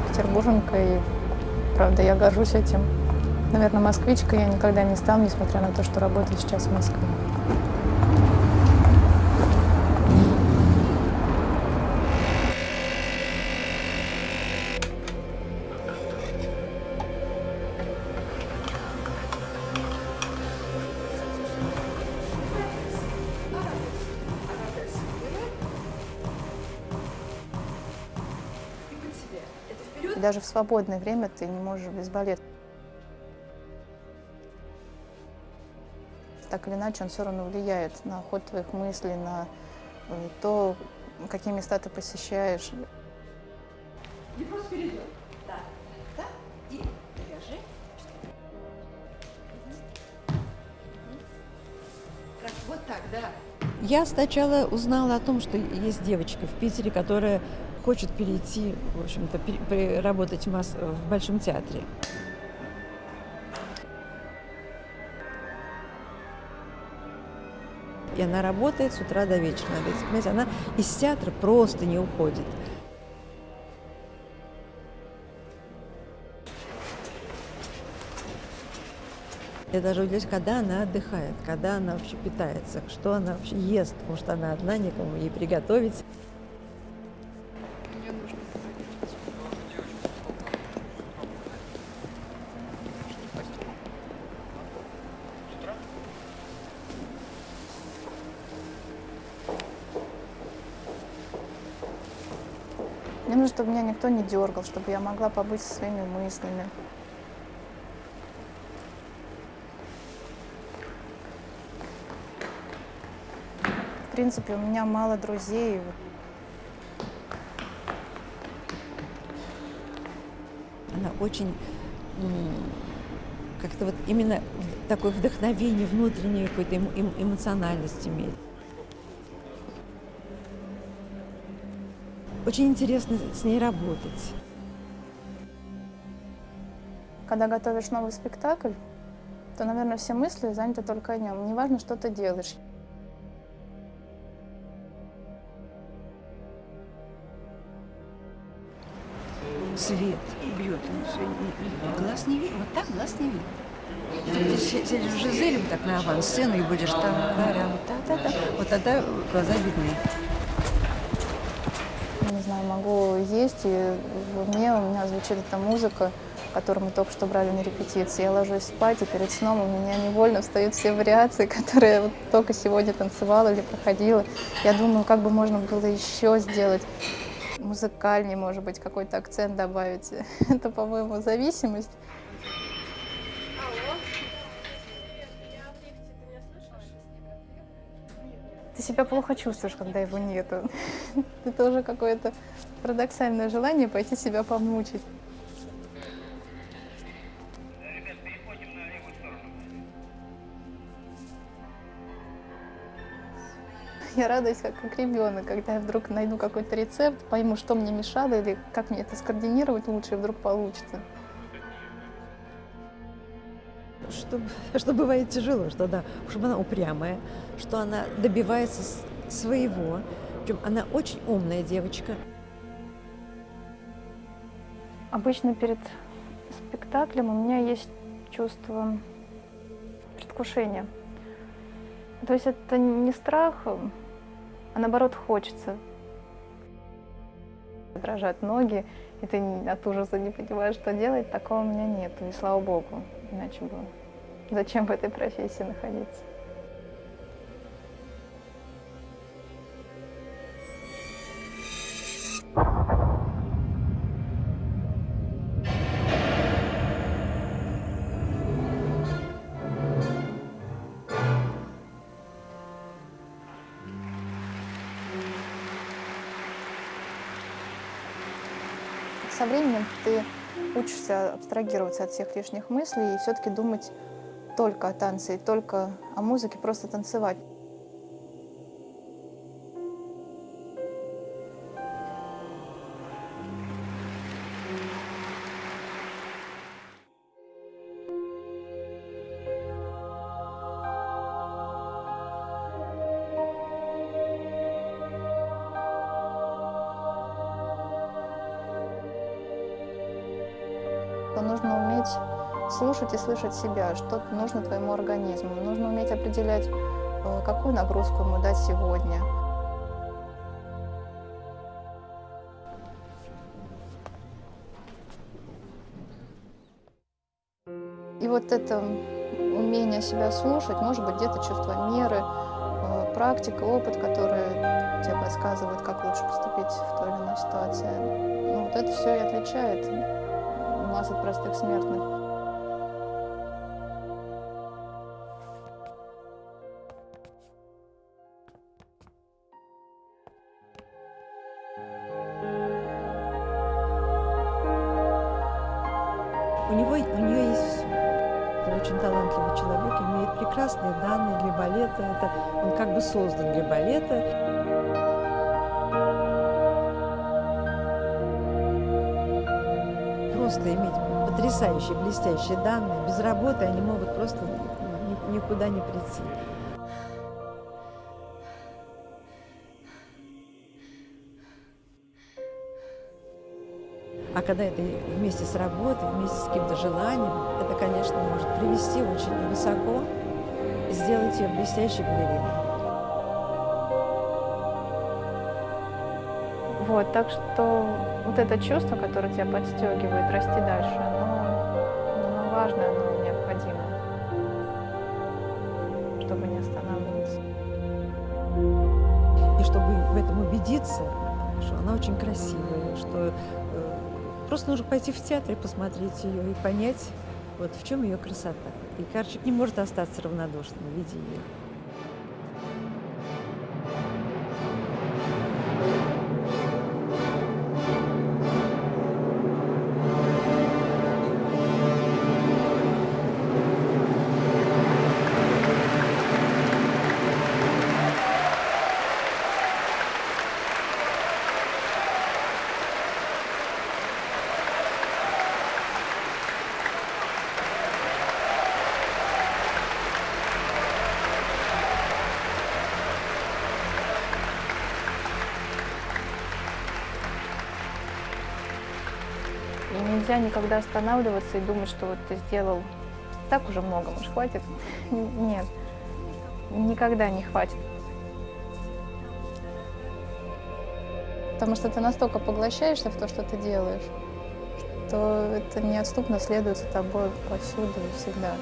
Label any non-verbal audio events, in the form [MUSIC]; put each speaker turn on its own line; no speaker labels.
петербурженка, и, правда, я горжусь этим. Наверное, москвичка я никогда не стану, несмотря на то, что работаю сейчас в Москве. И даже в свободное время ты не можешь без балета. Так или иначе, он все равно влияет на ход твоих мыслей, на э, то, какие места ты посещаешь.
Не просто перейдет. Да. Да. И держи. Так, вот так, да.
Я сначала узнала о том, что есть девочка в Питере, которая хочет перейти, в общем-то, работать в, Мос- в Большом театре. И она работает с утра до вечера. Понимаете, она из театра просто не уходит. Я даже удивляюсь, когда она отдыхает, когда она вообще питается, что она вообще ест, потому что она одна, никому ей приготовить.
Мне нужно, чтобы меня никто не дергал, чтобы я могла побыть со своими мыслями. В принципе, у меня мало друзей.
Она очень как-то вот именно такое вдохновение внутреннее, какой-то эмо- эм- эмоциональность имеет. Очень интересно с ней работать.
Когда готовишь новый спектакль, то, наверное, все мысли заняты только о нем. Неважно, что ты делаешь.
Свет бьет. и Глаз не видно. Вот так глаз не видно. Ты в Жизеле вот так на авансцену и будешь там, тарам, та-та-та. Вот тогда глаза видны.
Не знаю, могу есть, и в уме у меня звучит эта музыка, которую мы только что брали на репетиции. Я ложусь спать, и перед сном у меня невольно встают все вариации, [LAUGHS] которые я вот только сегодня танцевала или проходила. Я думаю, как бы можно было еще сделать музыкальнее, может быть, какой-то акцент добавить. [LAUGHS] Это, по-моему, зависимость. Ты себя плохо чувствуешь, когда его нету. [LAUGHS] Это уже какое-то парадоксальное желание пойти себя помучить. Я радуюсь, как, как ребенок, когда я вдруг найду какой-то рецепт, пойму, что мне мешало или как мне это скоординировать лучше, и вдруг получится.
Что, [LAUGHS] что бывает тяжело, что она, чтобы она упрямая, что она добивается своего. Причем она очень умная девочка.
Обычно перед спектаклем у меня есть чувство предвкушения. То есть это не страх, а наоборот хочется. Дрожат ноги, и ты от ужаса не понимаешь, что делать. Такого у меня нет, и слава богу. Иначе бы зачем в этой профессии находиться? Со временем ты учишься абстрагироваться от всех лишних мыслей и все-таки думать только о танце и только о музыке, просто танцевать. нужно уметь слушать и слышать себя, что нужно твоему организму. Нужно уметь определять, э, какую нагрузку ему дать сегодня. И вот это умение себя слушать, может быть, где-то чувство меры, э, практика, опыт, который тебе подсказывает, как лучше поступить в той или иной ситуации. Ну, вот это все и отличает нас от простых смертных.
У него, у нее есть все. Это очень талантливый человек, имеет прекрасные данные для балета. Это, он как бы создан для балета. Просто иметь потрясающие, блестящие данные. Без работы они могут просто ни- никуда не прийти. А когда это вместе с работой, вместе с каким-то желанием, это, конечно, может привести очень высоко и сделать ее блестящей балериной.
Вот, так что вот это чувство, которое тебя подстегивает расти дальше, оно, оно важно, оно необходимо, чтобы не останавливаться.
И чтобы в этом убедиться, что она очень красивая, что э, просто нужно пойти в театр и посмотреть ее и понять, вот в чем ее красота. И Карчик не может остаться равнодушным, видя ее.
Нельзя никогда останавливаться и думать, что вот ты сделал так уже много, может, хватит? Нет, никогда не хватит. Потому что ты настолько поглощаешься в то, что ты делаешь, что это неотступно следует за тобой повсюду и всегда.